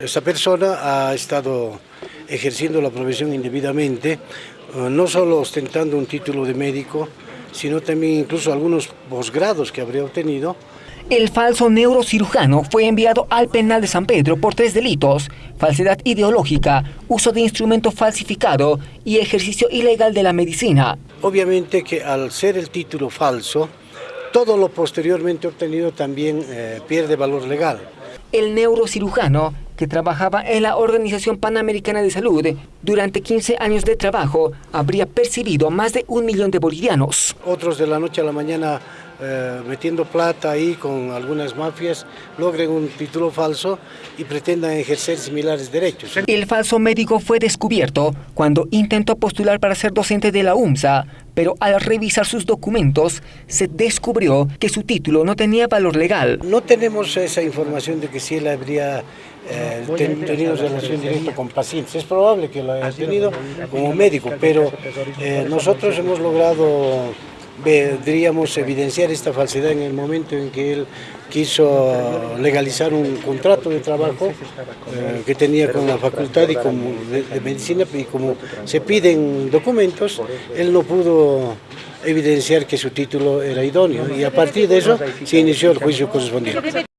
Esta persona ha estado ejerciendo la profesión indebidamente, eh, no solo ostentando un título de médico, sino también incluso algunos posgrados que habría obtenido. El falso neurocirujano fue enviado al penal de San Pedro por tres delitos, falsedad ideológica, uso de instrumento falsificado y ejercicio ilegal de la medicina. Obviamente que al ser el título falso, todo lo posteriormente obtenido también eh, pierde valor legal. El neurocirujano, que trabajaba en la Organización Panamericana de Salud, durante 15 años de trabajo, habría percibido más de un millón de bolivianos. Otros de la noche a la mañana eh, metiendo plata ahí con algunas mafias, logren un título falso y pretendan ejercer similares derechos. El falso médico fue descubierto cuando intentó postular para ser docente de la UMSA, pero al revisar sus documentos se descubrió que su título no tenía valor legal. No tenemos esa información de que si él habría eh, tenido relación directa con pacientes. Es probable que lo haya tenido como médico, pero eh, nosotros hemos logrado podríamos evidenciar esta falsedad en el momento en que él quiso legalizar un contrato de trabajo eh, que tenía con la facultad y como de, medicina y como se piden documentos, él no pudo evidenciar que su título era idóneo y a partir de eso se inició el juicio correspondiente.